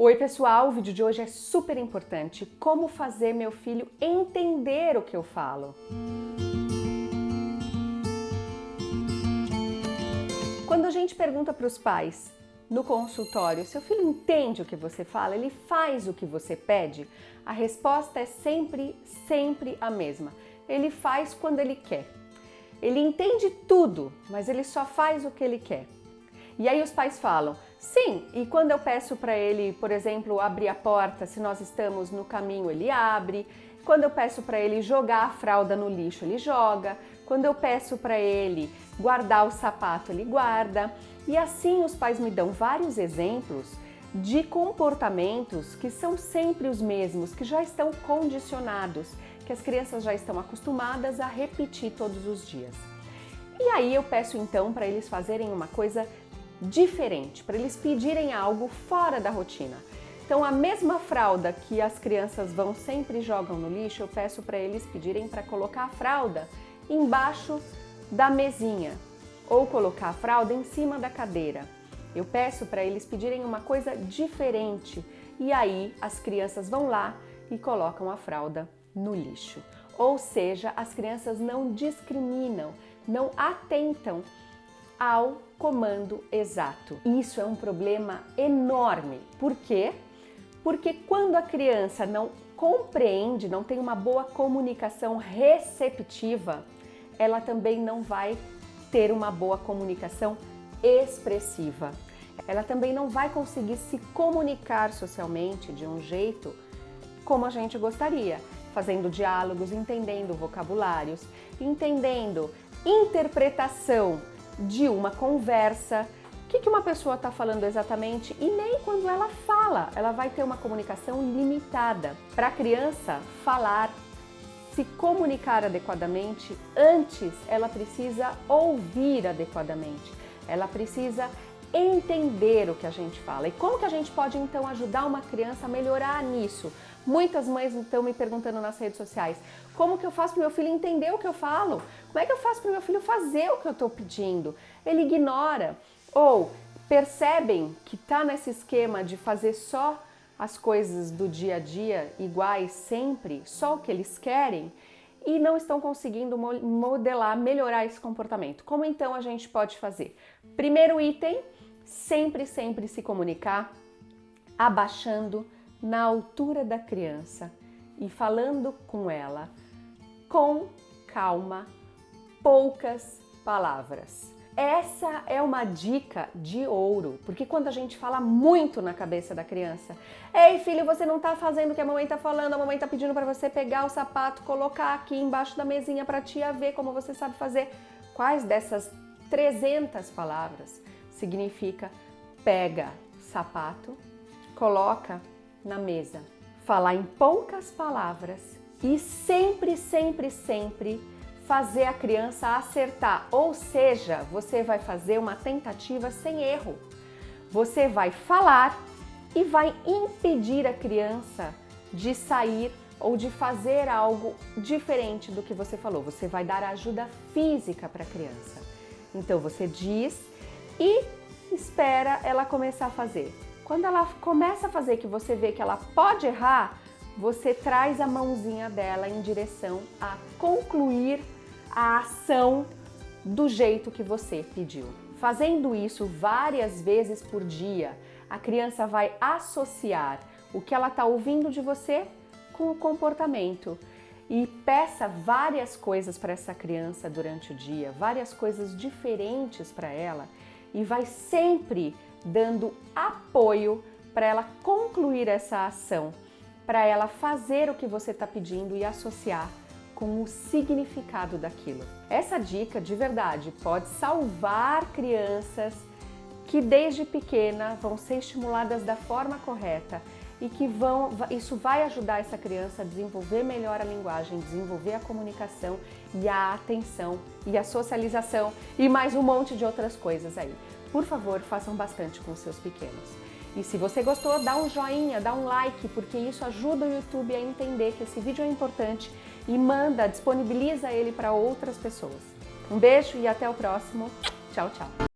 Oi pessoal, o vídeo de hoje é super importante. Como fazer meu filho entender o que eu falo. Quando a gente pergunta para os pais no consultório, seu filho entende o que você fala? Ele faz o que você pede? A resposta é sempre, sempre a mesma. Ele faz quando ele quer. Ele entende tudo, mas ele só faz o que ele quer. E aí os pais falam, sim, e quando eu peço para ele, por exemplo, abrir a porta, se nós estamos no caminho, ele abre. Quando eu peço para ele jogar a fralda no lixo, ele joga. Quando eu peço para ele guardar o sapato, ele guarda. E assim os pais me dão vários exemplos de comportamentos que são sempre os mesmos, que já estão condicionados, que as crianças já estão acostumadas a repetir todos os dias. E aí eu peço então para eles fazerem uma coisa diferente, para eles pedirem algo fora da rotina. Então a mesma fralda que as crianças vão sempre jogam no lixo, eu peço para eles pedirem para colocar a fralda embaixo da mesinha ou colocar a fralda em cima da cadeira. Eu peço para eles pedirem uma coisa diferente e aí as crianças vão lá e colocam a fralda no lixo. Ou seja, as crianças não discriminam, não atentam ao comando exato. Isso é um problema enorme. Por quê? Porque quando a criança não compreende, não tem uma boa comunicação receptiva, ela também não vai ter uma boa comunicação expressiva. Ela também não vai conseguir se comunicar socialmente de um jeito como a gente gostaria, fazendo diálogos, entendendo vocabulários, entendendo interpretação de uma conversa, o que, que uma pessoa está falando exatamente e nem quando ela fala, ela vai ter uma comunicação limitada. Para a criança falar, se comunicar adequadamente, antes ela precisa ouvir adequadamente, ela precisa entender o que a gente fala. E como que a gente pode então ajudar uma criança a melhorar nisso? Muitas mães estão me perguntando nas redes sociais, como que eu faço para meu filho entender o que eu falo? Como é que eu faço para meu filho fazer o que eu estou pedindo? Ele ignora ou percebem que está nesse esquema de fazer só as coisas do dia a dia iguais sempre, só o que eles querem, e não estão conseguindo modelar, melhorar esse comportamento. Como então a gente pode fazer? Primeiro item, sempre, sempre se comunicar abaixando na altura da criança e falando com ela com calma, poucas palavras. Essa é uma dica de ouro, porque quando a gente fala muito na cabeça da criança, Ei filho, você não tá fazendo o que a mamãe tá falando, a mamãe tá pedindo para você pegar o sapato, colocar aqui embaixo da mesinha para tia ver como você sabe fazer. Quais dessas 300 palavras significa pega sapato, coloca na mesa. Falar em poucas palavras e sempre, sempre, sempre fazer a criança acertar, ou seja, você vai fazer uma tentativa sem erro. Você vai falar e vai impedir a criança de sair ou de fazer algo diferente do que você falou. Você vai dar ajuda física para a criança. Então você diz e espera ela começar a fazer. Quando ela começa a fazer que você vê que ela pode errar, você traz a mãozinha dela em direção a concluir a ação do jeito que você pediu. Fazendo isso várias vezes por dia, a criança vai associar o que ela está ouvindo de você com o comportamento e peça várias coisas para essa criança durante o dia, várias coisas diferentes para ela e vai sempre dando apoio para ela concluir essa ação, para ela fazer o que você está pedindo e associar com o significado daquilo. Essa dica de verdade pode salvar crianças que desde pequena vão ser estimuladas da forma correta e que vão, isso vai ajudar essa criança a desenvolver melhor a linguagem, desenvolver a comunicação e a atenção e a socialização e mais um monte de outras coisas aí. Por favor, façam bastante com seus pequenos. E se você gostou, dá um joinha, dá um like, porque isso ajuda o YouTube a entender que esse vídeo é importante e manda, disponibiliza ele para outras pessoas. Um beijo e até o próximo. Tchau, tchau.